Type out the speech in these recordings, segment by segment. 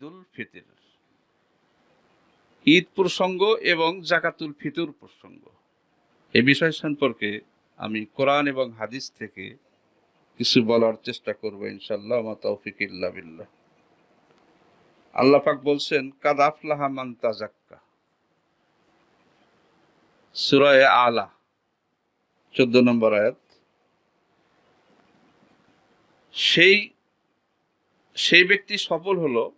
ঈদুল ফিতর। ঈদ প্রসঙ্গ এবং জাকাতুল ফিতর প্রসঙ্গ। এ বিষয় সম্পর্কে আমি কোরআন এবং হাদিস থেকে কিছু বলার চেষ্টা করব ইনশাল্লাহ আমা তৌফিক বিল্লাহ। আল্লাহ পাক বলছেন, কাদ আফলাহা মান তাজাক্কা। সুরায় আলা, চোদ্দ নম্বর আয়াত। সেই সেই ব্যক্তি সফল হলো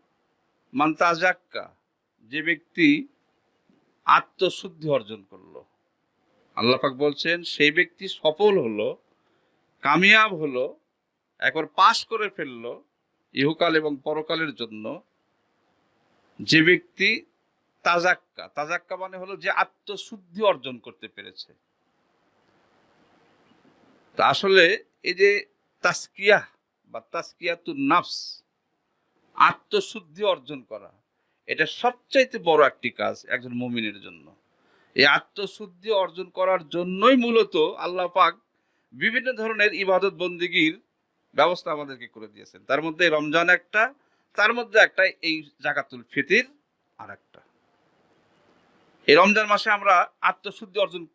মান তাজাক্কা যে ব্যক্তি আত্মশুদ্ধি অর্জন করল। আল্লাহ পাক বলছেন, সেই ব্যক্তি সফল হলো, কামিয়াব হলো, একবার পাশ করে ফেলল ইহকাল এবং পরকালের জন্য। যে ব্যক্তি তাজাক্কা তাজাক্কা মানে হলো যে আত্মশুদ্ধি অর্জন করতে পেরেছে। তা আসলে এই যে তাস্কিয়া বা তাস্কিয়াতু নাফস আত্মশুদ্ধি অর্জন করা। এটা সবচাইতে বড় একটি কাজ একজন মুমিনের জন্য। এই আত্মশুদ্ধি অর্জন করার জন্যই মূলত আল্লাহ পাক বিভিন্ন ধরনের ইবাদত বন্দিগির ব্যবস্থা আমাদেরকে করে দিয়েছেন। তার মধ্যে রমজান একটা, তার মধ্যে একটা এই জাকাতুল ফিতির আর একটা এই রমজান মাসে আমরা আত্মশুদ্ধি অর্জন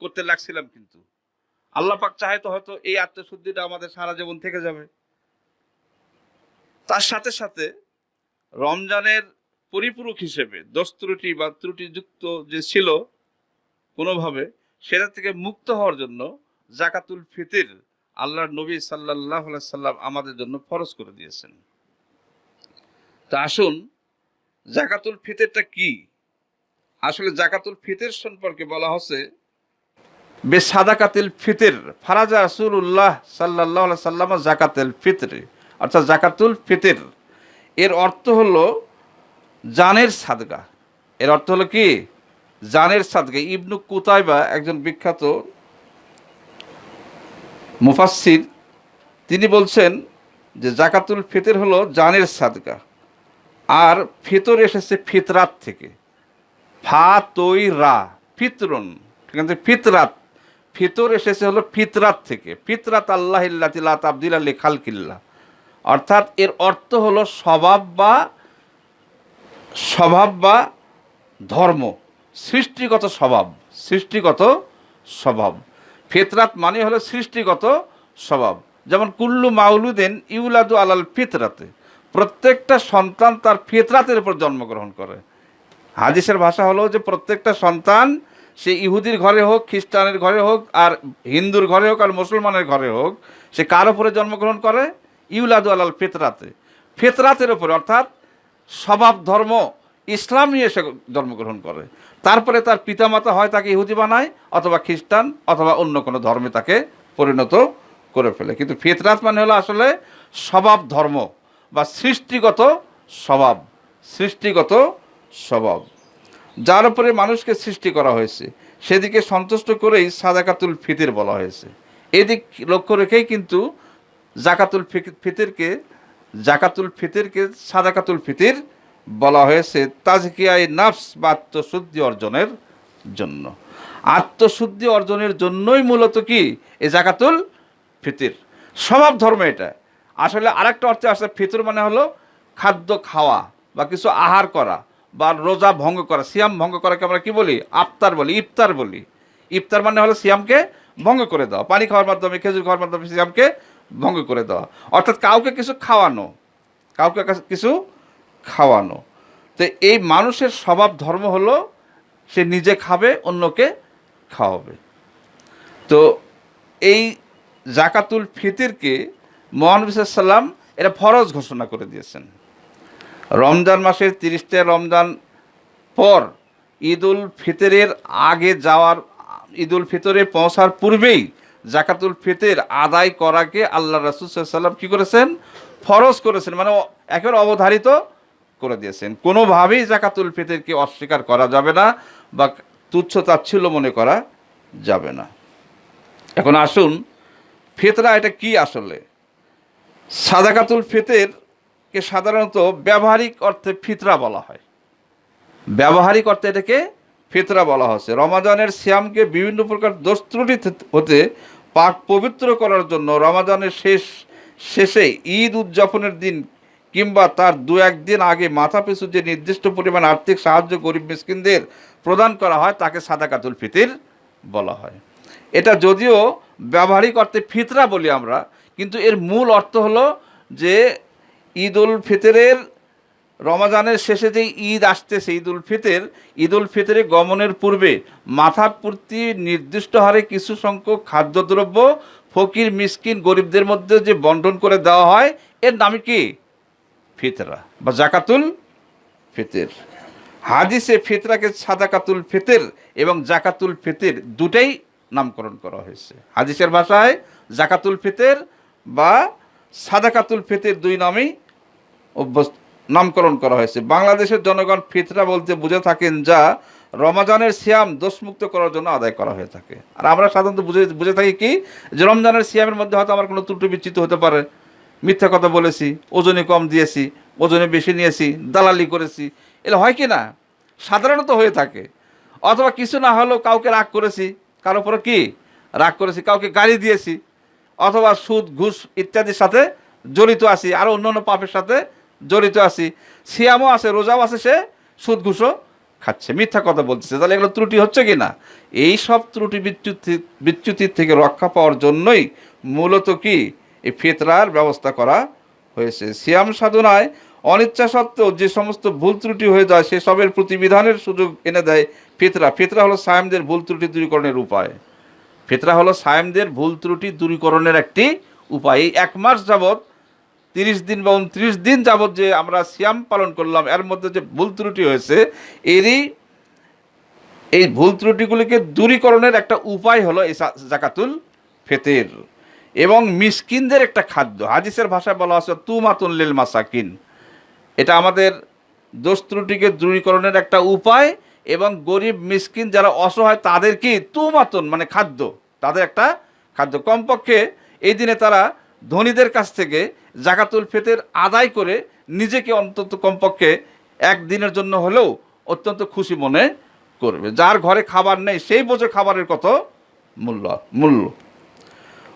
করতে লাগছিলাম কিন্তু। আল্লাহ পাক চাহে তো হয়তো এই আত্মশুদ্ধিটা আমাদের সারা জীবন থেকে যাবে। তার সাথে সাথে রমজানের পরিপূরক হিসেবে দোষ ত্রুটি বা ত্রুটিযুক্ত যে ছিল কোনোভাবে, সেটা থেকে মুক্ত হওয়ার জন্য জাকাতুল ফিতির আল্লাহর নবী সাল্লাহ সাল্লাম আমাদের জন্য ফরজ করে দিয়েছেন। তা আসুন, জাকাতুল ফিতেরটা কি? আসলে জাকাতুল ফিতের সম্পর্কে বলা হচ্ছে, বে সাদাকাতিল ফিতির, ফারাজা রাসূলুল্লাহ সাল্লাহ সাল্লাম জাকাতুল ফিতর। অর্থাৎ জাকাতুল ফিতির। এর অর্থ হলো জানের সাদগা। এর অর্থ হলো কি? জানের সাদগা। ইবনু কুতাইবা একজন বিখ্যাত মুফাসসির, তিনি বলছেন যে জাকাতুল ফিতর হলো জানের সাদগা। আর ফিতর এসেছে ফিতরাত থেকে। ফা তৈ রা, ফিতরন। ঠিক আছে ফিতরাত। ফিতর এসেছে হলো ফিতরাত থেকে। ফিতরাত আল্লাহ ইল্লাতিল্লা তাবদিল আলী খালকিল্লা অর্থাৎ এর অর্থ হলো স্বভাব বা স্বভাব বা ধর্ম, সৃষ্টিগত স্বভাব সৃষ্টিগত স্বভাব। ফিতরাত মানে হলো সৃষ্টিগত স্বভাব। যেমন, কুল্লু মাউলুদেন ইউলাদু আলাল ফিতরাতে। প্রত্যেকটা সন্তান তার ফিতরাতের উপর জন্মগ্রহণ করে। হাদিসের ভাষা হলো যে প্রত্যেকটা সন্তান সে ইহুদির ঘরে হোক, খ্রিস্টানের ঘরে হোক, আর হিন্দুর ঘরে হোক, আর মুসলমানের ঘরে হোক, সে কার উপরে জন্মগ্রহণ করে? ইউলাদু আলাল ফিতরাতে। ফিতরাতের উপরে অর্থাৎ স্বভাব, ধর্ম, ইসলাম নিয়ে সে জন্মগ্রহণ করে। তারপরে তার পিতামাতা হয় তাকে ইহুদি বানায়, অথবা খ্রিস্টান, অথবা অন্য কোনো ধর্মে তাকে পরিণত করে ফেলে। কিন্তু ফিতরাত মানে হলো আসলে স্বভাব, ধর্ম বা সৃষ্টিগত স্বভাব সৃষ্টিগত স্বভাব, যার উপরে মানুষকে সৃষ্টি করা হয়েছে। সেদিকে সন্তুষ্ট করেই সাদাকাতুল ফিতির বলা হয়েছে। এদিক লক্ষ্য রেখেই কিন্তু জাকাতুল ফিতিরকে জাকাতুল ফিতিরকে সাদাকাতুল ফিতির বলা হয়েছে তাজকিয়ায় নাফস বা আত্মশুদ্ধি অর্জনের জন্য। আত্মশুদ্ধি অর্জনের জন্যই মূলত কি? এই জাকাতুল ফিতির। স্বভাব ধর্ম এটা। আসলে আরেকটা অর্থে আসলে ফিতর মানে হলো খাদ্য খাওয়া বা কিছু আহার করা বা রোজা ভঙ্গ করা। সিয়াম ভঙ্গ করাকে আমরা কি বলি? আফতার বলি, ইফতার বলি। ইফতার মানে হলো সিয়ামকে ভঙ্গ করে দেওয়া। পানি খাওয়ার মাধ্যমে, খেজুর খাওয়ার মাধ্যমে সিয়ামকে ভঙ্গ করে দেওয়া। অর্থাৎ কাউকে কিছু খাওয়ানো, কাউকে কিছু খাওয়ানো। তো এই মানুষের স্বভাব ধর্ম হলো, সে নিজে খাবে, অন্যকে খাওয়াবে। তো এই জাকাতুল ফিতিরকে মহানবী সাল্লাম এটা ফরজ ঘোষণা করে দিয়েছেন। রমজান মাসের তিরিশটা রমজান পর ঈদুল ফিতরের আগে যাওয়ার, ঈদুল ফিতরে পৌঁছার পূর্বেই জাকাতুল ফিতর আদায় করাকে আল্লাহ রাসুল সাল্লাম কী করেছেন? ফরজ করেছেন মানে একেবারে অবধারিত করে দিয়েছেন। কোনোভাবেই জাকাতুল ফিতরকে অস্বীকার করা যাবে না বা তুচ্ছ তাচ্ছিল্য মনে করা যাবে না। এখন আসুন, ফেতরা এটা কি আসলে? সাদাকাতুল ফিতেরকে সাধারণত ব্যবহারিক অর্থে ফিতরা বলা হয়। ব্যবহারিক অর্থে এটাকে ফিতরা বলা হচ্ছে। রমাজানের শ্যামকে বিভিন্ন প্রকার দোষ হতে পাক পবিত্র করার জন্য রমাজানের শেষ, শেষে ঈদ উদযাপনের দিন কিংবা তার দু একদিন আগে মাথা পিছু যে নির্দিষ্ট পরিমাণ আর্থিক সাহায্য গরিব মিসকিনদের প্রদান করা হয়, তাকে সাদাকাতুল ফিতির বলা হয়। এটা যদিও ব্যবহারিক অর্থে ফিতরা বলি আমরা, কিন্তু এর মূল অর্থ হলো যে ঈদ উল ফিতরের রমাজানের শেষে যে ঈদ আসতেছে, ঈদ উল ফিতর, ঈদ উল ফিতরে গমনের পূর্বে মাথা প্রতি নির্দিষ্ট হারে কিছু সংখ্যক খাদ্যদ্রব্য ফকির, মিসকিন, গরিবদের মধ্যে যে বন্টন করে দেওয়া হয়, এর নামে কি? ফিতরা বা জাকাতুল ফিতর। হাদিসে ফিতরাকে সাদাকাতুল ফিতর এবং জাকাতুল ফিতর দুটাই নামকরণ করা হয়েছে। হাদিসের ভাষায় জাকাতুল ফিতর বা সাদাকাতুল ফিতর দুই নামেই অভ্যস্ত নামকরণ করা হয়েছে। বাংলাদেশের জনগণ ফিতরা বলতে বুঝে থাকেন যা রমাজানের সিয়াম দোষমুক্ত করার জন্য আদায় করা হয়ে থাকে। আর আমরা সাধারণত বুঝে বুঝে থাকি কি, যে রমজানের সিয়ামের মধ্যে হয়তো আমার কোনো ত্রুটি বিচ্ছিত হতে পারে। মিথ্যা কথা বলেছি ওজনে কম দিয়েছি, ওজনে বেশি নিয়েছি, দালালি করেছি। এগুলো হয় কি না? সাধারণত হয়ে থাকে। অথবা কিছু না হলেও কাউকে রাগ করেছি, কারও উপরে কি? রাগ করেছি, কাউকে গালি দিয়েছি। অথবা সুদ, ঘুষ ইত্যাদির সাথে জড়িত আছি আরও অন্য পাপের সাথে জড়িত আছি। সিয়ামও আছে, রোজাও আছে, সে সুদ ঘুষও খাচ্ছে। মিথ্যা কথা বলতেছে। তাহলে এগুলো ত্রুটি হচ্ছে কি না? এই সব ত্রুটি বিচ্যুতি বিচ্যুতির থেকে রক্ষা পাওয়ার জন্যই মূলত কি? এই ফেতরার ব্যবস্থা করা হয়েছে। সিয়াম সাধনায় অনিচ্ছা সত্ত্বেও যে সমস্ত ভুল ত্রুটি হয়ে যায় সেসবের প্রতিবিধানের সুযোগ এনে দেয় ফিতরা। ফিতরা হলো সায়ামদের ভুল ত্রুটি দূরীকরণের উপায়। ফিতরা হলো সায়ামদের ভুল ত্রুটি দূরীকরণের একটি উপায়। এই এক মাস যাবৎ তিরিশ দিন বা উনত্রিশ দিন যাবৎ যে আমরা সিয়াম পালন করলাম, এর মধ্যে যে ভুল ত্রুটি হয়েছে, এরই এই ভুল ত্রুটিগুলিকে দূরীকরণের একটা উপায় হলো এই জাকাতুল ফেতের। এবং মিসকিনদের একটা খাদ্য। হাদিসের ভাষায় বলা আছে তুমাতুন লিল মাসাকিন। এটা আমাদের দোষ ত্রুটিকে দূরীকরণের একটা উপায় এবং গরিব মিসকিন যারা অসহায়, তাদের কি? তুমাতুন মানে খাদ্য। তাদের একটা খাদ্য। কমপক্ষে এই দিনে তারা ধনীদের কাছ থেকে জাকাতুল ফেতের আদায় করে নিজেকে অন্তত কমপক্ষে একদিনের জন্য হলেও অত্যন্ত খুশি মনে করবে। যার ঘরে খাবার নেই, সেই বোঝে খাবারের কত মূল্য মূল্য।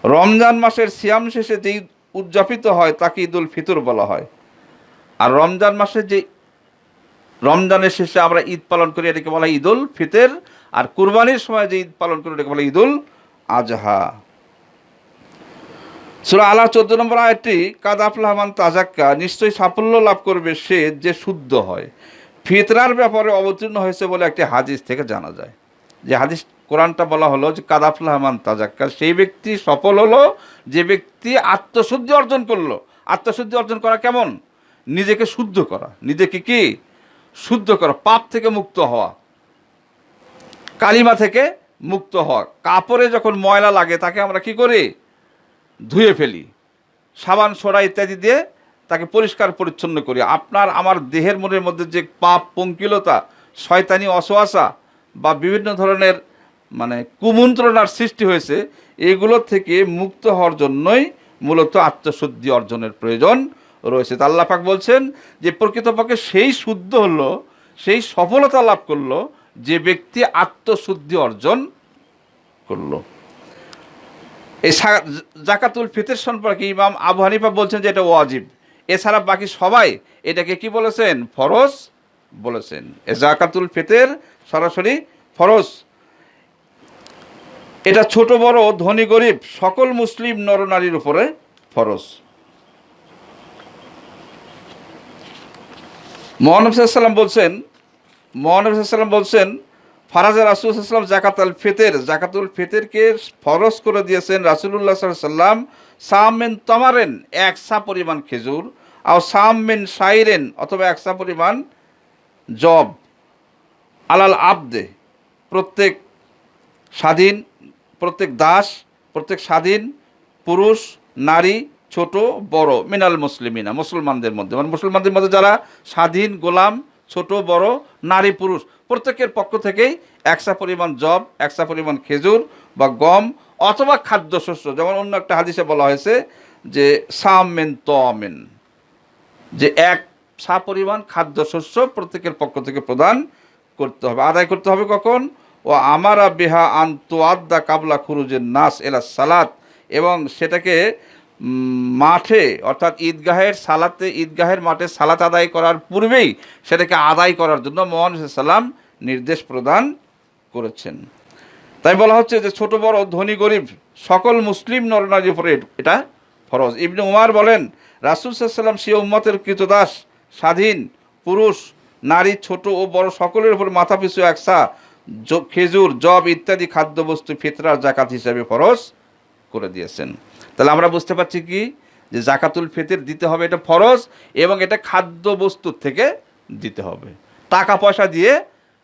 রমজান মাসের সিয়াম শেষে যেই উদযাপিত হয়, তাকে ঈদুল ফিতর বলা হয়। আর রমজান মাসে যে রমজানের শেষে আমরা ঈদ পালন করি, এটাকে বলা হয় ঈদুল ফিতর। আর কুরবানির সময় যে ঈদ পালন করি, এটাকে বলা হয় ঈদুল আজহা। সুরা আলা চোদ্দ নম্বর আয়টি কাদাফলাহমান তাজাক্কা নিশ্চয়ই সাফল্য লাভ করবে সে যে শুদ্ধ হয়। ফিতরার ব্যাপারে অবতীর্ণ হয়েছে বলে একটি হাদিস থেকে জানা যায়। যে হাদিস, কোরআনটা বলা হলো যে কাদাফলাহমান তাজাক্কা সেই ব্যক্তি সফল হলো, যে ব্যক্তি আত্মশুদ্ধি অর্জন করল। আত্মশুদ্ধি অর্জন করা কেমন? নিজেকে শুদ্ধ করা। নিজেকে কি? শুদ্ধ করা, পাপ থেকে মুক্ত হওয়া। কালিমা থেকে মুক্ত হওয়া। কাপড়ে যখন ময়লা লাগে, তাকে আমরা কি করি? ধুয়ে ফেলি। সাবান, সোডা ইত্যাদি দিয়ে তাকে পরিষ্কার পরিচ্ছন্ন করি। আপনার আমার দেহের মনের মধ্যে যে পাপ, পঙ্কিলতা, শয়তানি অসোয়াশা বা বিভিন্ন ধরনের মানে কুমন্ত্রণার সৃষ্টি হয়েছে, এগুলো থেকে মুক্ত হওয়ার জন্যই মূলত আত্মশুদ্ধি অর্জনের প্রয়োজন রয়েছে। আল্লাহ বলছেন যে, প্রকৃতপক্ষে সেই শুদ্ধ হলো, সেই সফলতা লাভ করল যে ব্যক্তি আত্মশুদ্ধি অর্জন করল। এই জাকাতুল ফিতর সম্পর্কে ইমাম আবু হানিফা বলছেন যে এটা ওয়াজিব। এছাড়া বাকি সবাই এটাকে কি বলেছেন? ফরজ বলেছেন। এ জাকাতুল ফিতের সরাসরি ফরজ। এটা ছোট, বড়, ধনী, গরিব, সকল মুসলিম নরনারীর উপরে ফরজ। মোহানবসাল্লাম বলছেন মোহানবসাল্লাম বলছেন ফারাজা রাসুলাম জাকাতুল ফিতের জাকাতুল ফিতেরকে ফরজ করে দিয়েছেন রাসুলুল্লাহ সাল্লাম সামেন তমারেন, এক সা পরিমাণ খেজুর আর সামেন সাইরেন অথবা এক সা পরিমাণ জব। আলাল আবদে, প্রত্যেক স্বাধীন, প্রত্যেক দাস, প্রত্যেক স্বাধীন পুরুষ, নারী, ছোট, বড়, মিনাল মুসলিমিনা, মুসলমানদের মধ্যে। মানে মুসলমানদের মধ্যে যারা স্বাধীন, গোলাম, ছোট, বড়, নারী, পুরুষ প্রত্যেকের পক্ষ থেকেই একসা পরিমাণ জব একসা পরিমাণ খেজুর বা গম অথবা খাদ্যশস্য। যেমন অন্য একটা হাদিসে বলা হয়েছে যে, সামেন তমেন যে এক সা পরিমাণ খাদ্যশস্য প্রত্যেকের পক্ষ থেকে প্রদান করতে হবে। আদায় করতে হবে কখন? ও আমারা বেহা আদা কাবলা খুরুজের নাস এলা সালাত। এবং সেটাকে মাঠে, অর্থাৎ ঈদগাহের সালাতে, ঈদগাহের মাঠে সালাত আদায় করার পূর্বেই সেটাকে আদায় করার জন্য মোহান সাল্লাম নির্দেশ প্রদান করেছেন। তাই বলা হচ্ছে যে ছোট, বড়, ধনী, গরিব, সকল মুসলিম নরনারীর উপরে এটা ফরজ। ইবনে উমার বলেন, রাসুল সাল্লাম সে উম্মতের কৃতদাস, স্বাধীন, পুরুষ, নারী, ছোট ও বড় সকলের উপর মাথা পিছু একসা খেজুর জব ইত্যাদি খাদ্যবস্তু, ফিতরার জাকাত হিসাবে ফরজ করে দিয়েছেন। তাহলে আমরা বুঝতে পারছি কি? যে জাকাতুল ফিতর দিতে হবে, এটা ফরজ এবং এটা খাদ্যবস্তুর থেকে দিতে হবে। টাকা পয়সা দিয়ে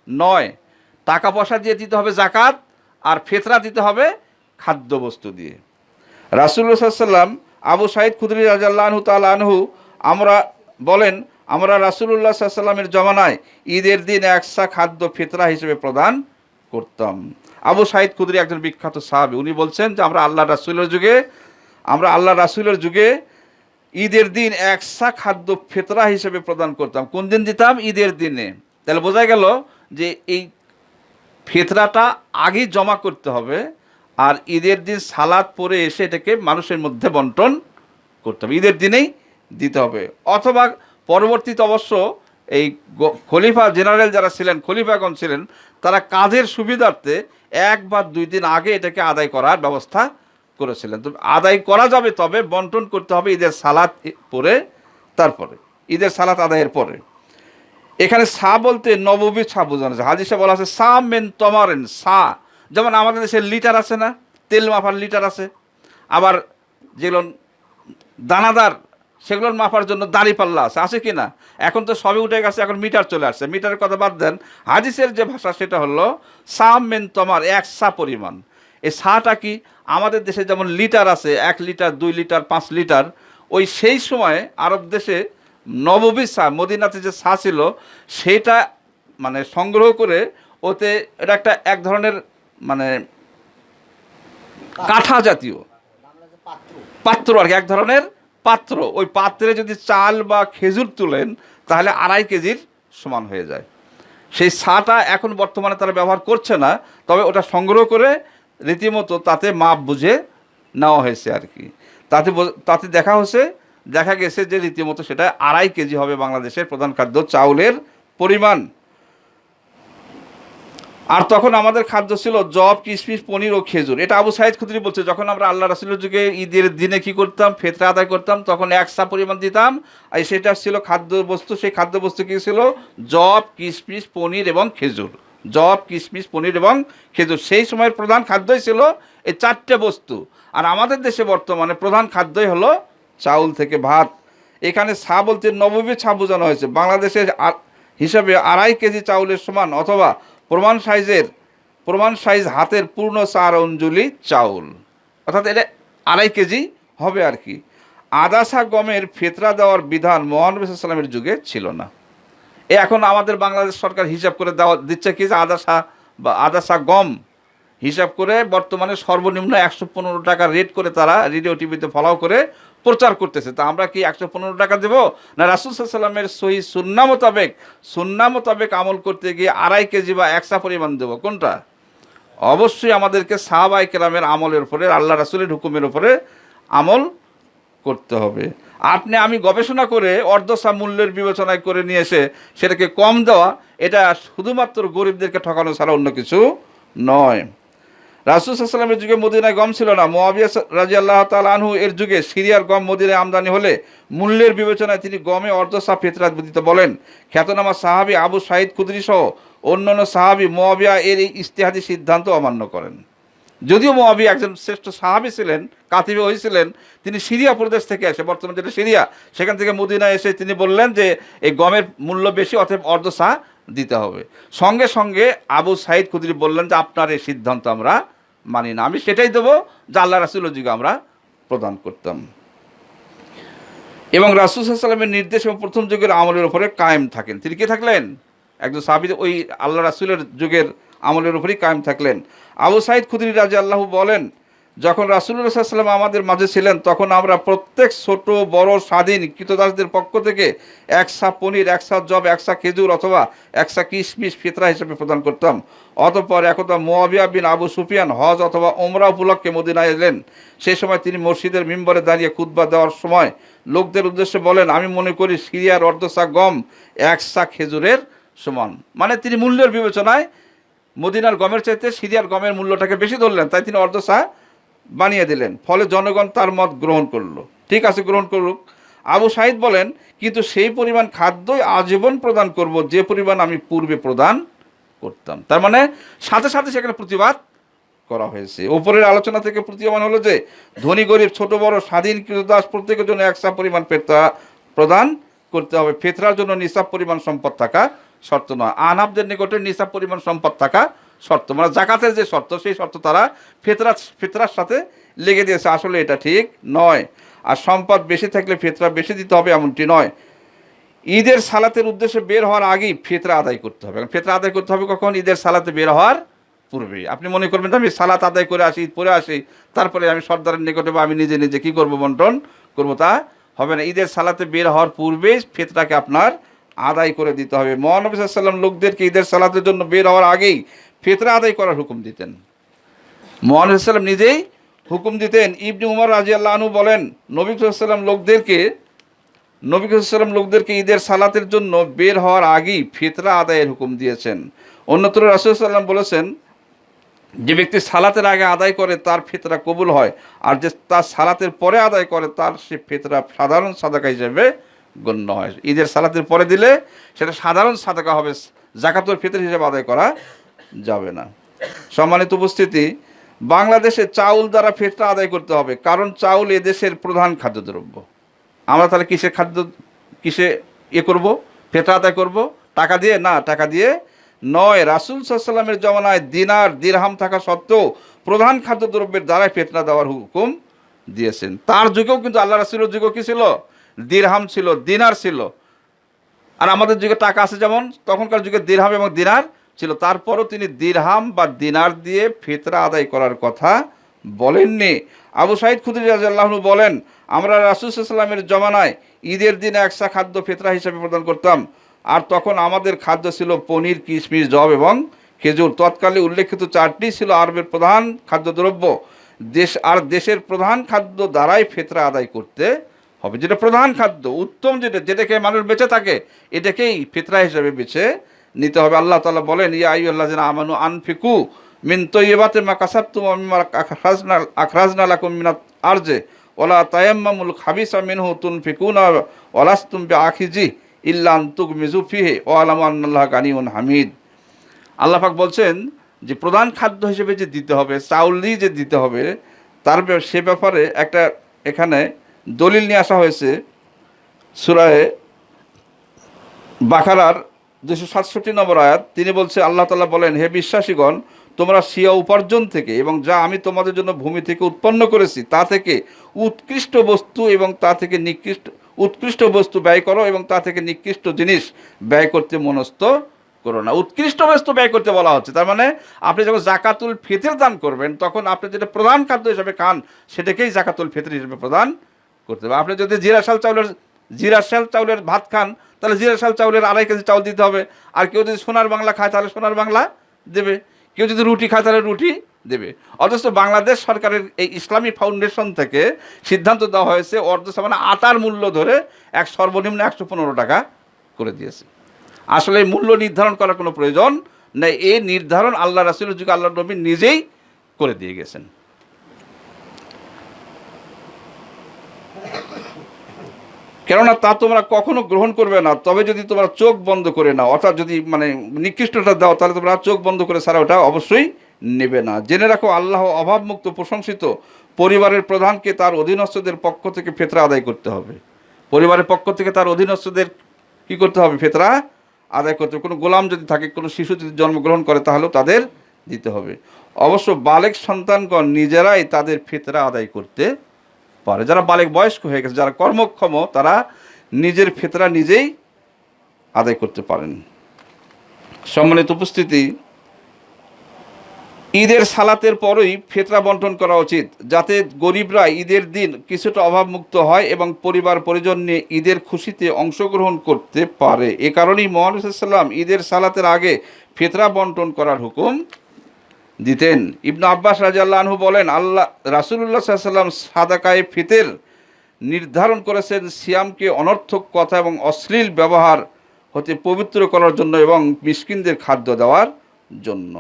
নয়, টাকা পয়সা দিয়ে দিতে হবে জাকাত আর ফেতরা দিতে হবে খাদ্য বস্তু দিয়ে রাসুল্লাহ আবু সাইদ খুদরি রাজাল্লাহু তাল আনহু আমরা বলেন, আমরা রাসুল্লাহ সাল্লামের জমানায় ঈদের দিন একসা খাদ্য ফিতরা হিসেবে প্রদান করতাম। আবু সাইদ খুদরি একজন বিখ্যাত সাহাবি, উনি বলছেন যে আমরা আল্লাহ রাসুলের যুগে আমরা আল্লাহ রাসুলের যুগে ঈদের দিন একসা খাদ্য ফেতরা হিসেবে প্রদান করতাম। কোন দিন দিতাম? ঈদের দিনে। তাহলে বোঝা গেল যে এই ফেতরাটা আগেই জমা করতে হবে আর ঈদের দিন সালাদ পরে এসে এটাকে মানুষের মধ্যে বন্টন করতে হবে। ঈদের দিনেই দিতে হবে। অথবা পরবর্তীতে অবশ্য এই খলিফা জেনারেল যারা ছিলেন, খলিফাগণ ছিলেন, তারা কাজের সুবিধার্থে এক বা দুই দিন আগে এটাকে আদায় করার ব্যবস্থা করেছিলেন। তো আদায় করা যাবে তবে, বন্টন করতে হবে ঈদের সালাত পরে, তারপরে। ঈদের সালাত আদায়ের পরে। এখানে সা বলতে নববী ছা বোঝানো আছে হাদিসে বলা আছে, সা মেন তমারেন, সা। যেমন আমাদের দেশে লিটার আছে না, তেল মাপার লিটার আছে। আবার যেগুলো দানাদার সেগুলোর মাপার জন্য দাড়ি পাল্লা আছে। আছে কি না? এখন তো সবে উঠে গেছে, এখন মিটার চলে আসছে। মিটারের কথা বাদ দেন। হাদিসের যে ভাষা সেটা হলো সাম মেন তমার, এক সা পরিমাণ। এই সাটা কি? আমাদের দেশে যেমন লিটার আছে, এক লিটার, দুই লিটার, পাঁচ লিটার, ওই সেই সময় আরব দেশে নববী সা মদিনাতে যে সা ছিল, সেটা মানে সংগ্রহ করে ওতে এটা একটা এক ধরনের মানে কাঠা জাতীয়। পাত্র আর কি, এক ধরনের পাত্র। ওই পাত্রে যদি চাল বা খেজুর তুলেন, তাহলে আড়াই কেজির সমান হয়ে যায়। সেই সাটা এখন বর্তমানে তারা ব্যবহার করছে না, তবে ওটা সংগ্রহ করে রীতিমতো তাতে মাপ বুঝে নেওয়া হয়েছে আর কি। তাতে তাতে দেখা হয়েছে, দেখা গেছে যে রীতিমতো সেটা আড়াই কেজি হবে বাংলাদেশের প্রধান খাদ্য চাউলের পরিমাণ। আর তখন আমাদের খাদ্য ছিল জব কিশমিশ পনির ও খেজুর। এটা আবু সাইদ খুদরি বলছে, যখন আমরা আল্লাহ রাসুলের যুগে ঈদের দিনে কি করতাম, ফেতরা আদায় করতাম, তখন একসা পরিমাণ দিতাম, আর সেটা ছিল খাদ্য বস্তু সেই খাদ্য বস্তু কী ছিল? জব কিশমিশ পনির এবং খেজুর। জব কিশমিশ পনির এবং খেজুর। সেই সময়ের প্রধান খাদ্যই ছিল এই চারটে বস্তু। আর আমাদের দেশে বর্তমানে প্রধান খাদ্যই হলো চাউল থেকে ভাত। এখানে ছা বলতে নবমী ছা বোঝানো হয়েছে। বাংলাদেশের হিসাবে আড়াই কেজি চাউলের সমান অথবা প্রমাণ সাইজের প্রমাণ সাইজ হাতের পূর্ণ চার অঞ্জলি চাউল। অর্থাৎ এটা আড়াই কেজি হবে আর কি। আদাসা গমের ফেতরা দেওয়ার বিধান মোহানবী সাল্লামের যুগে ছিল না। এখন আমাদের বাংলাদেশ সরকার হিসাব করে দেওয়া দিচ্ছে কি যে আদাসা বা আদাসা গম হিসাব করে বর্তমানে সর্বনিম্ন একশো পনেরো টাকা রেট করে তারা রেডিও টিভিতে ফলাও করে প্রচার করতেছে। তা আমরা কি একশো পনেরো টাকা দেবো? না, রাসুল সাল্লামের সহি সুন্না মোতাবেক সুন্না মোতাবেক আমল করতে গিয়ে আড়াই কেজি বা একশা পরিমাণ দেবো। কোনটা? অবশ্যই আমাদেরকে সাহাবাই কেরামের আমলের উপরে, আল্লাহ রাসুলের হুকুমের উপরে আমল করতে হবে। আপনি, আমি গবেষণা করে অর্ধসা মূল্যের বিবেচনায় করে নিয়ে এসে সেটাকে কম দেওয়া, এটা শুধুমাত্র গরিবদেরকে ঠকানো ছাড়া অন্য কিছু নয়। রাসুল সাল্লামের যুগে মদিনায় গম ছিল না। মোয়াবিয়া রাজি আল্লাহ তাল আনহু এর যুগে সিরিয়ার গম মদিনায় আমদানি হলে মূল্যের বিবেচনায় তিনি গমে অর্ধসা ফেতরাত দিতে বলেন। খ্যাতনামা সাহাবি আবু সাইদ খুদরি সহ অন্যান্য সাহাবি মোয়াবিয়া এর এই ইস্তেহাদি সিদ্ধান্ত অমান্য করেন। যদিও মোয়াবি একজন শ্রেষ্ঠ সাহাবি ছিলেন, কাতিবে হয়েছিলেন, তিনি সিরিয়া প্রদেশ থেকে এসে, বর্তমানে যেটা সিরিয়া, সেখান থেকে মদিনায় এসে তিনি বললেন যে এই গমের মূল্য বেশি, অতএব অর্ধ সাহা দিতে হবে। সঙ্গে সঙ্গে আবু সাইদ খুদরি বললেন যে, আপনার এই সিদ্ধান্ত আমরা মানি না। আমি সেটাই দেবো যা আল্লাহ রাসুলের যুগে আমরা প্রদান করতাম। এবং রাসুল সাল্লামের নির্দেশ এবং প্রথম যুগের আমলের উপরে কায়েম থাকেন। তিনি কে থাকলেন? একজন সাহাবি, ওই আল্লাহ রাসুলের যুগের আমলের উপরেই কায়েম থাকলেন। আবু সাইদ খুদরি রাজা আল্লাহ বলেন, যখন রাসুল্লাহ সাল্লাম আমাদের মাঝে ছিলেন, তখন আমরা প্রত্যেক ছোট, বড়, স্বাধীন কৃতদাসদের পক্ষ থেকে একসা পনির একসা জব একসা খেজুর অথবা একসা কিশমিশ ফিতরা হিসেবে প্রদান করতাম। অতঃপর একদা মোয়াবিয়া বিন আবু সুফিয়ান হজ অথবা ওমরা উপলক্ষে মদিনায় এলেন। সেই সময় তিনি মসজিদের মিম্বরে দাঁড়িয়ে খুতবা দেওয়ার সময় লোকদের উদ্দেশ্যে বলেন, আমি মনে করি সিরিয়ার অর্ধসা গম একসা খেজুরের সমান। মানে তিনি মূল্যের বিবেচনায় মদিনার গমের চাইতে সিরিয়ার গমের মূল্যটাকে বেশি ধরলেন, তাই তিনি অর্ধসা বানিয়ে দিলেন। ফলে জনগণ তার মত গ্রহণ করল। ঠিক আছে, গ্রহণ করুক। আবু সাহিদ বলেন, কিন্তু সেই পরিমাণ খাদ্যই আজীবন প্রদান করব, যে পরিমাণ আমি পূর্বে প্রদান করতাম। তার মানে সাথে সাথে সেখানে প্রতিবাদ করা হয়েছে। ওপরের আলোচনা থেকে প্রতীয়মান হলো যে, ধনী, গরিব, ছোট, বড়, স্বাধীন, কৃতদাস প্রত্যেকের জন্য একসা পরিমাণ পেত্রা প্রদান করতে হবে। ফেতরার জন্য নিসাব পরিমাণ সম্পদ থাকা শর্ত নয় আনাবদের নিকটে নিসাব পরিমাণ সম্পদ থাকা শর্ত। মানে জাকাতের যে শর্ত, সেই শর্ত তারা ফেতরা ফেতরার সাথে লেগে দিয়েছে। আসলে এটা ঠিক নয়। আর সম্পদ বেশি থাকলে ফেতরা বেশি দিতে হবে এমনটি নয়। ঈদের সালাতের উদ্দেশ্যে বের হওয়ার আগেই ফেতরা আদায় করতে হবে। ফেতরা আদায় করতে হবে কখন? ঈদের সালাতে বের হওয়ার পূর্বে আপনি মনে করবেন আমি সালাত আদায় করে আসি ঈদ পরে আসি, তারপরে আমি সর্দারের নিকটে বা আমি নিজে নিজে কী করব বন্টন? করব তা হবে না। ঈদের সালাতে বের হওয়ার পূর্বেই ফেতরাকে আপনার আদায় করে দিতে হবে। মহানবী সাল্লাম লোকদেরকে ঈদের সালাতের জন্য বের হওয়ার আগেই ফেতরা আদায় করার হুকুম দিতেন। মহানবী সাল্লাম নিজেই হুকুম দিতেন, ইবনি উমর রাজি আল্লাহনু বলেন, নবী সাল্লাম লোকদেরকে, নবী সাল্লাম লোকদেরকে ঈদের সালাতের জন্য বের হওয়ার আগেই ফেতরা আদায়ের হুকুম দিয়েছেন। অন্যত্র রাসুল সাল্লাম বলেছেন, যে ব্যক্তি সালাতের আগে আদায় করে তার ফিতরা কবুল হয়, আর যে তার সালাতের পরে আদায় করে তার সে ফেতরা সাধারণ সাদাকা হিসেবে গণ্য হয়। ঈদের সালাতের পরে দিলে সেটা সাধারণ সাদাকা হবে, জাকাতুল ফিতর হিসেবে আদায় করা যাবে না। সম্মানিত উপস্থিতি, বাংলাদেশে চাউল দ্বারা ফিতরা আদায় করতে হবে, কারণ চাউল এদেশের প্রধান খাদ্যদ্রব্য। আমরা তাহলে কিসে খাদ্য, কিসে ইয়ে করব? ফেতরা আদায় করব? টাকা দিয়ে? না, টাকা দিয়ে নয়, রাসুল সাল্লামের জমানায় দিনার দিরহাম থাকা সত্ত্বেও প্রধান খাদ্যদ্রব্যের দ্বারাই ফেতনা দেওয়ার হুকুম দিয়েছেন। তার যুগেও কিন্তু আল্লাহ রাসুলের যুগও কী ছিল? দিরহাম ছিল, দিনার ছিল। আর আমাদের যুগে টাকা আছে যেমন, তখনকার যুগে দিরহাম এবং দিনার ছিল। তারপরও তিনি দিরহাম বা দিনার দিয়ে ফিতরা আদায় করার কথা বলেননি। আবু সাইদ খুদ্রি রাজাল্লাহনু বলেন, আমরা রাসুসাল্লামের জমানায় ঈদের দিনে একসা খাদ্য ফিতরা হিসেবে প্রদান করতাম। আর তখন আমাদের খাদ্য ছিল পনির, কিশমিশ, জব এবং খেজুর। তৎকালে উল্লেখিত চারটি ছিল আরবের প্রধান খাদ্যদ্রব্য। দেশ, আর দেশের প্রধান খাদ্য দ্বারাই ফেতরা আদায় করতে হবে। যেটা প্রধান খাদ্য, উত্তম যেটা যেটাকে মানুষ বেঁচে থাকে, এটাকেই ফিতরা হিসেবে বেছে নিতে হবে। আল্লাহ তালা বলেন, ইয়া আই আল্লাহ আমানু আনফিকু মিন তো তৈবাতে মা কাসাবতুম আখরাজনা আখরাজনা লাকুম মিনাত আরজে ওলা তায়াম্মামুল খাবিসা মিনহু তুনফিকুনা ওলাস্তুম বি আখিজি ইল্লা আন্তুক মিজুফিহে ও আলাম আল্লাহ গানিউন হামিদ। আল্লাহ পাক বলছেন যে প্রধান খাদ্য হিসেবে যে দিতে হবে চাউলই যে দিতে হবে, তার সে ব্যাপারে একটা এখানে দলিল নিয়ে আসা হয়েছে সুরায় বাখারার দুশো সাতষট্টি নম্বর আয়াত। তিনি বলছে, আল্লাহ তালা বলেন, হে বিশ্বাসীগণ, তোমরা সিয়া উপার্জন থেকে এবং যা আমি তোমাদের জন্য ভূমি থেকে উৎপন্ন করেছি, তা থেকে উৎকৃষ্ট বস্তু এবং তা থেকে নিকৃষ্ট, উৎকৃষ্ট বস্তু ব্যয় করো এবং তা থেকে নিকৃষ্ট জিনিস ব্যয় করতে মনস্থ করো না। উৎকৃষ্ট বস্তু ব্যয় করতে বলা হচ্ছে। তার মানে আপনি যখন জাকাতুল ফিতর দান করবেন, তখন আপনি যেটা প্রধান খাদ্য হিসেবে খান, সেটাকেই জাকাতুল ফিতর হিসেবে প্রদান করতে হবে। আপনি যদি জিরা শাল চাউলের জিরা শাল চাউলের ভাত খান, তাহলে জিরা শাল চাউলের আড়াই কেজি চাউল দিতে হবে। আর কেউ যদি সোনার বাংলা খায়, তাহলে সোনার বাংলা দেবে। কেউ যদি রুটি খায়, তাহলে রুটি দেবে। অথচ বাংলাদেশ সরকারের এই ইসলামী ফাউন্ডেশন থেকে সিদ্ধান্ত দেওয়া হয়েছে, অর্ধ মানে আটার মূল্য ধরে এক সর্বনিম্ন একশো পনেরো টাকা করে দিয়েছে। আসলে মূল্য নির্ধারণ করার কোনো প্রয়োজন না এই নির্ধারণ আল্লাহ রাসুলের যুগে আল্লাহ নবী নিজেই করে দিয়ে গেছেন। কেননা তা তোমরা কখনো গ্রহণ করবে না, তবে যদি তোমরা চোখ বন্ধ করে নাও, অর্থাৎ যদি মানে নিকৃষ্টটা দাও, তাহলে তোমরা চোখ বন্ধ করে সারা ওটা অবশ্যই নেবে না। জেনে রাখো, আল্লাহ অভাবমুক্ত, প্রশংসিত পরিবারের প্রধানকে তার অধীনস্থদের পক্ষ থেকে ফেতরা আদায় করতে হবে। পরিবারের পক্ষ থেকে তার অধীনস্থদের কি করতে হবে? ফেতরা আদায় করতে হবে। কোনো গোলাম যদি থাকে, কোনো শিশু যদি জন্মগ্রহণ করে, তাহলেও তাদের দিতে হবে। অবশ্য বালেক সন্তানগণ নিজেরাই তাদের ফেতরা আদায় করতে পারে। যারা বালেক বয়স্ক হয়ে গেছে, যারা কর্মক্ষম, তারা নিজের ফেতরা নিজেই আদায় করতে পারেন। সম্মানিত উপস্থিতি, ঈদের সালাতের পরই ফেতরা বন্টন করা উচিত, যাতে গরিবরা ঈদের দিন কিছুটা অভাবমুক্ত হয় এবং পরিবার পরিজন নিয়ে ঈদের খুশিতে অংশগ্রহণ করতে পারে। এ কারণেই মোহাম্মদাল্লাম ঈদের সালাতের আগে ফেতরা বন্টন করার হুকুম দিতেন। ইবনু আব্বাস রাজাল্লাহ আনহু বলেন, আল্লাহ রাসুল্লাহ সাল্লাম সাদাকায়ে ফিতের নির্ধারণ করেছেন সিয়ামকে অনর্থক কথা এবং অশ্লীল ব্যবহার হতে পবিত্র করার জন্য এবং মিসকিনদের খাদ্য দেওয়ার জন্য।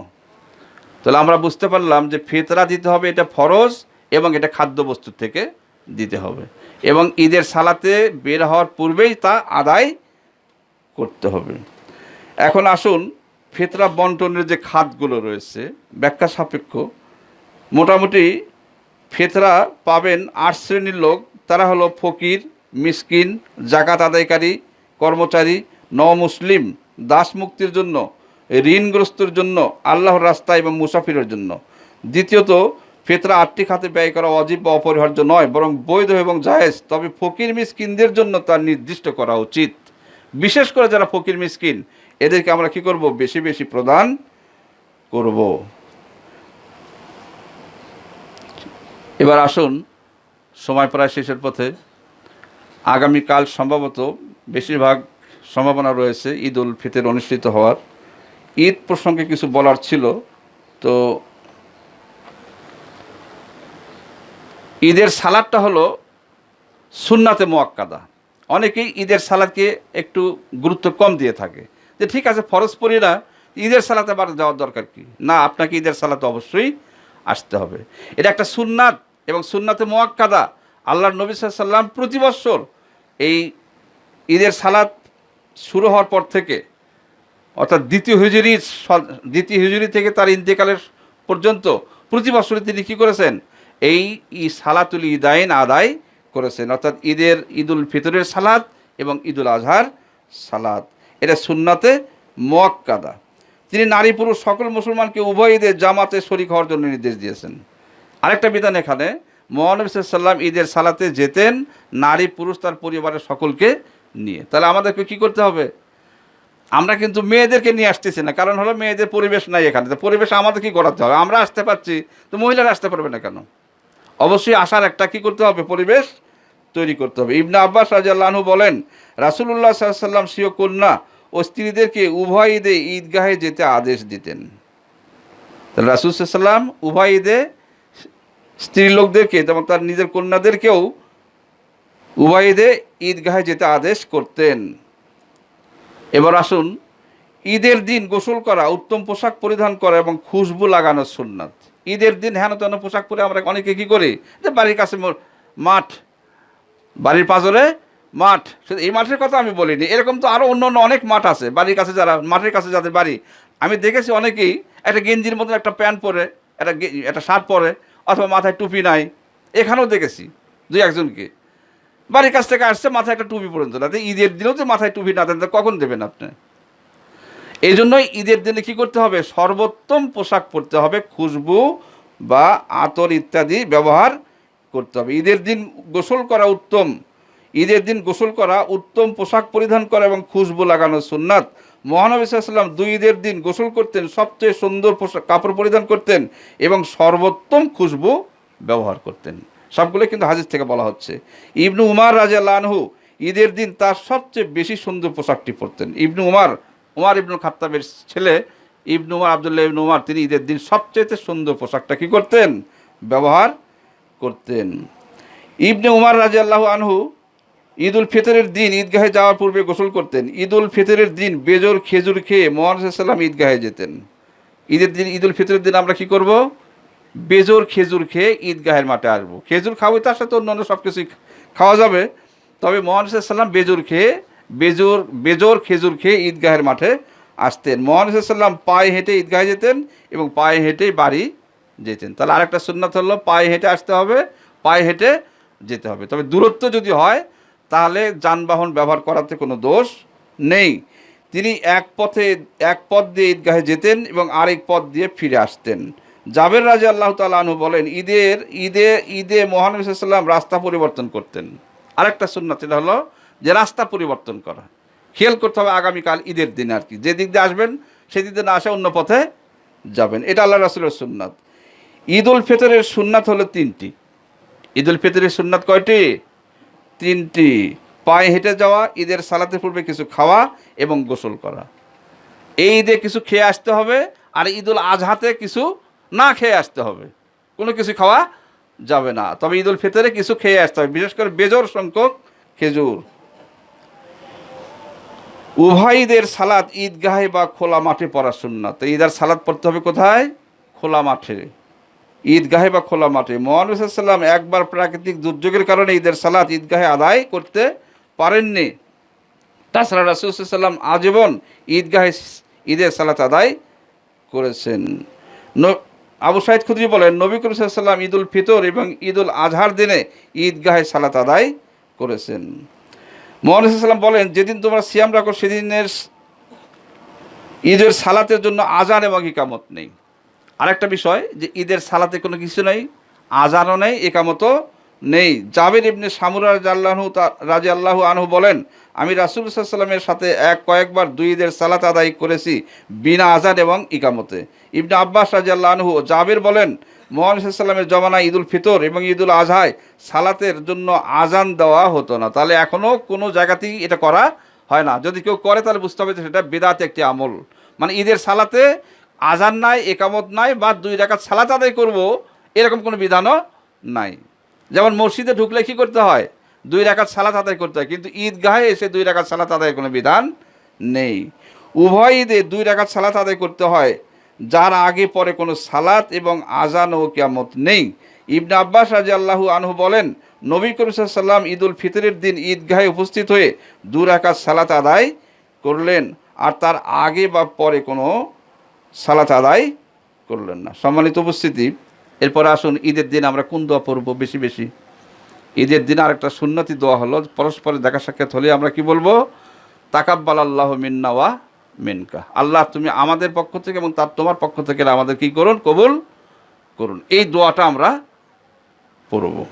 তাহলে আমরা বুঝতে পারলাম যে ফিতরা দিতে হবে এটা ফরজ এবং এটা খাদ্যবস্তু থেকে দিতে হবে। এবং ঈদের সালাতে বের হওয়ার পূর্বেই তা আদায় করতে হবে। এখন আসুন ফিতরা বন্টনের যে খাতগুলো রয়েছে, ব্যাখ্যা সাপেক্ষ, মোটামুটি ফেতরা পাবেন আট শ্রেণির লোক। তারা হলো ফকির, মিসকিন জাকাত আদায়কারী, কর্মচারী, নমুসলিম, দাস মুক্তির জন্য, ঋণগ্রস্তর জন্য, আল্লাহর রাস্তা এবং মুসাফিরের জন্য। দ্বিতীয়ত, ফেতরা আটটি খাতে ব্যয় করা অজীব বা অপরিহার্য নয়, বরং বৈধ এবং জায়েজ। তবে ফকির মিসকিনদের জন্য তা নির্দিষ্ট করা উচিত। বিশেষ করে যারা ফকির মিসকিন এদেরকে আমরা কি করব? বেশি বেশি প্রদান করব। এবার আসুন, সময় প্রায় শেষের পথে। আগামীকাল সম্ভবত বেশিরভাগ সম্ভাবনা রয়েছে ঈদ উল ফিতর অনুষ্ঠিত হওয়ার। ঈদ প্রসঙ্গে কিছু বলার ছিল, তো ঈদের সালাদটা হলো সুন্নাতে মোয়াক্কাদা। অনেকেই ঈদের সালাদকে একটু গুরুত্ব কম দিয়ে থাকে। যে ঠিক আছে, ফরজ পড়ি না, ঈদের সালাতে আবার যাওয়ার দরকার কি? না, আপনাকে ঈদের সালাতে অবশ্যই আসতে হবে। এটা একটা সুন্নাত এবং সুন্নাতে মোয়াক্কাদা। আল্লাহর নবী সাল্লাম প্রতি বৎসর এই ঈদের সালাত শুরু হওয়ার পর থেকে, অর্থাৎ দ্বিতীয় হিজুরির স- দ্বিতীয় হিজুরি থেকে তার ইন্তেকালের পর্যন্ত প্রতি বছরে তিনি কী করেছেন? এই ই সালাতুল ঈদাইন আদায় করেছেন। অর্থাৎ ঈদের ঈদুল ফিতরের সালাদ এবং ঈদুল আজহার সালাদ এটা সুন্নাতে মোয়াক্কাদা। তিনি নারী, পুরুষ, সকল মুসলমানকে উভয় ঈদের জামাতে শরিক হওয়ার জন্য নির্দেশ দিয়েছেন। আরেকটা বিধান এখানে, মহানবী সাল্লাম ঈদের সালাতে যেতেন নারী, পুরুষ, তার পরিবারের সকলকে নিয়ে। তাহলে আমাদেরকে কি করতে হবে? আমরা কিন্তু মেয়েদেরকে নিয়ে আসতেছি না, কারণ হলো মেয়েদের পরিবেশ নাই এখানে। তো পরিবেশ আমাদের কি করাতে হবে। আমরা আসতে পারছি, তো মহিলারা আসতে পারবে না কেন? অবশ্যই আসার একটা কি করতে হবে? পরিবেশ তৈরি করতে হবে। ইবনা আব্বাস রাজাল্লাহু বলেন রাসুল্লাহ সাল্লাম সিও কন্যা ও স্ত্রীদেরকে উভয় ঈদে ঈদগাহে যেতে আদেশ দিতেন। তাহলে রাসুল সাল্লাম উভয় ঈদে স্ত্রী লোকদেরকে, যেমন তার নিজের কন্যাদেরকেও উভয় ঈদে ঈদগাহে যেতে আদেশ করতেন। এবার আসুন, ঈদের দিন গোসল করা উত্তম পোশাক পরিধান করা এবং খুশবু লাগানোর সুন্নাত। ঈদের দিন হেন তেন পোশাক পরে আমরা অনেকে কী করি? যে বাড়ির কাছে মাঠ, বাড়ির পাঁজরে মাঠ। শুধু এই মাঠের কথা আমি বলিনি, এরকম তো আরও অন্য অন্য অনেক মাঠ আছে, বাড়ির কাছে যারা, মাঠের কাছে যাদের বাড়ি। আমি দেখেছি অনেকেই একটা গেঞ্জির মতন একটা প্যান্ট পরে, একটা একটা শার্ট পরে, অথবা মাথায় টুপি নাই। এখানেও দেখেছি দুই একজনকে। বাড়ির কাছ থেকে আসছে, মাথায় একটা টুপি পর্যন্ত। না ঈদের দিনেও তো মাথায় টুপি না দেন কখন দেবেন আপনি? এই জন্যই ঈদের দিনে কি করতে হবে? সর্বোত্তম পোশাক পরতে হবে, খুশবু বা আতর ইত্যাদি ব্যবহার করতে হবে। ঈদের দিন গোসল করা উত্তম। ঈদের দিন গোসল করা, উত্তম পোশাক পরিধান করা এবং খুশবু লাগানো সুন্নাত। মহানবী সাল্লাম দুই ঈদের দিন গোসল করতেন, সবচেয়ে সুন্দর পোশাক কাপড় পরিধান করতেন এবং সর্বোত্তম খুশবু ব্যবহার করতেন। সবগুলো কিন্তু হাজির থেকে বলা হচ্ছে। ইবনু উমার রাজা লানহু ঈদের দিন তার সবচেয়ে বেশি সুন্দর পোশাকটি পরতেন। ইবনু উমার উমার ইবনুল খাত্তাবের ছেলে ইবনু উমার, আবদুল্লাহ ইবনু উমার, তিনি ঈদের দিন সবচেয়ে সুন্দর পোশাকটা কী করতেন? ব্যবহার করতেন। ইবনে উমার রাজি আল্লাহ আনহু ঈদ উল ফিতরের দিন ঈদগাহে যাওয়ার পূর্বে গোসল করতেন। ঈদ উল ফিতরের দিন বেজর খেজুর খেয়ে মোহাম্মদ সাল্লাম ঈদগাহে যেতেন। ঈদের দিন ঈদ উল ফিতরের দিন আমরা কি করব? বেজর খেজুর খেয়ে ঈদগাহের মাঠে আসব। খেজুর খাব তার সাথে অন্যান্য সব কিছুই খাওয়া যাবে। তবে মোহাম্মদ সাল্লাম বেজর খেয়ে, বেজোর বেজোর খেজুর খেয়ে ঈদগাহের মাঠে আসতেন। মোহাম্মদ সাল্লাম পায়ে হেঁটে ঈদগাহে যেতেন এবং পায়ে হেঁটেই বাড়ি যেতেন। তাহলে আরেকটা সুন্নাত হলো, পায়ে হেঁটে আসতে হবে, পায়ে হেঁটে যেতে হবে। তবে দূরত্ব যদি হয় তাহলে যানবাহন ব্যবহার করাতে কোনো দোষ নেই। তিনি এক পথে, এক পথ দিয়ে ঈদগাহে যেতেন এবং আরেক পথ দিয়ে ফিরে আসতেন। জাবের রাজা আল্লাহ তালু বলেন, ঈদের, ঈদে ঈদে মহানবী রাস্তা পরিবর্তন করতেন। আরেকটা সুন্নাত এটা হলো যে রাস্তা পরিবর্তন করা। খেয়াল করতে হবে আগামীকাল ঈদের দিন আর কি। যে দিক দিয়ে আসবেন সেদিক দিয়ে না আসে অন্য পথে যাবেন। এটা আল্লাহ রাসুলের সুন্নাত। ঈদ উল ফিতরের সুন্নাত হলো তিনটি। ঈদ উল ফিতরের সুন্নাত কয়টি? তিনটি, পায়ে হেঁটে যাওয়া, ঈদের সালাতে পূর্বে কিছু খাওয়া এবং গোসল করা। এই ঈদে কিছু খেয়ে আসতে হবে আর ঈদুল আজহাতে কিছু না খেয়ে আসতে হবে। কোনো কিছু খাওয়া যাবে না। তবে ঈদুল ফিতরে কিছু খেয়ে আসতে হবে, বিশেষ করে বেজোর সংখ্যক খেজুর। উভয় ঈদের সালাদ ঈদগাহে বা খোলা মাঠে পড়া সুন্নাত। তো ঈদের সালাদ পড়তে হবে কোথায়? খোলা মাঠে। ঈদগাহে বা খোলা মাঠে। মোহাম্মদ সাল্লাম একবার প্রাকৃতিক দুর্যোগের কারণে ঈদের সালাদ ঈদগাহে আদায় করতে পারেননি। তাছাড়া রাসুলসাল্লাম আজীবন ঈদগাহে ঈদের সালাত আদায় করেছেন। আবু সাইদ খুদ্রি বলেন, নবী করিম সাল্লাম ঈদ উল ফিতর এবং ঈদ উল আজহার দিনে ঈদগাহে সালাত আদায় করেছেন। মোহাম্মদ বলেন, যেদিন তোমরা সিয়াম রাখো, সেদিনের ঈদের সালাতের জন্য আজান এবং ইকামত নেই। আরেকটা বিষয় যে ঈদের সালাতে কোনো কিছু নেই, আজানও নেই, একামতও নেই। জাবের ইবনে সামুরা রাজু রাজি আল্লাহ আনহু বলেন, আমি রাসুল সাল্লামের সাথে এক কয়েকবার দুই ঈদের সালাত আদায় করেছি বিনা আজান এবং ইকামতে। ইবনে আব্বাস রাজি আল্লাহ আনহু জাবের বলেন, মোহাম্মদ সাল্লামের জমানায় ঈদুল ফিতর এবং ঈদুল আজহায় সালাতের জন্য আজান দেওয়া হতো না। তাহলে এখনও কোনো জায়গাতেই এটা করা হয় না। যদি কেউ করে তাহলে বুঝতে হবে যে সেটা বেদাত একটি আমল। মানে ঈদের সালাতে আজান নাই, একামত নাই বা দুই রাকাত সালাত আদায় করব, এরকম কোনো বিধানও নাই। যেমন মসজিদে ঢুকলে কী করতে হয়? দুই রাকাত সালাত আদায় করতে হয়। কিন্তু ঈদগাহে এসে দুই রাকাত সালাত আদায়ের কোনো বিধান নেই। উভয় ঈদে দুই রাকাত সালাত আদায় করতে হয়, যার আগে পরে কোনো সালাত এবং আজান ও কিয়ামত নেই। ইবনে আব্বাস রাজি আল্লাহু আনহু বলেন, নবী করিম সাল্লাম ঈদ উল ফিতরের দিন ঈদগাহে উপস্থিত হয়ে দু রাকাত সালাত আদায় করলেন। আর তার আগে বা পরে কোনো সালাত আদায় করলেন না। সম্মানিত উপস্থিতি, এরপরে আসুন, ঈদের দিন আমরা কোন দোয়া পড়ব বেশি বেশি? ঈদের দিন আরেকটা সুন্নতি দোয়া হলো পরস্পরের দেখা সাক্ষাৎ হলে আমরা কি বলব? তাকাব্বাল আল্লাহ মিন্না ওয়া মিনকা। আল্লাহ তুমি আমাদের পক্ষ থেকে এবং তার তোমার পক্ষ থেকে আমাদের কি করুন? কবুল করুন। এই দোয়াটা আমরা পড়ব।